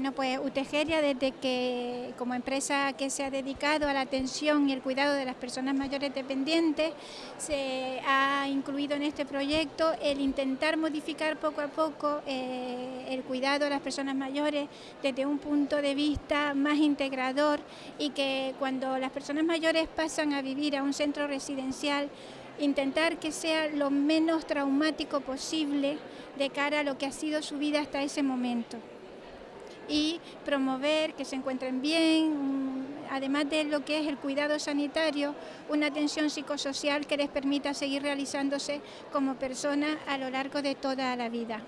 Bueno, pues Utegeria desde que como empresa que se ha dedicado a la atención y el cuidado de las personas mayores dependientes, se ha incluido en este proyecto el intentar modificar poco a poco eh, el cuidado de las personas mayores desde un punto de vista más integrador y que cuando las personas mayores pasan a vivir a un centro residencial intentar que sea lo menos traumático posible de cara a lo que ha sido su vida hasta ese momento y promover que se encuentren bien, además de lo que es el cuidado sanitario, una atención psicosocial que les permita seguir realizándose como personas a lo largo de toda la vida.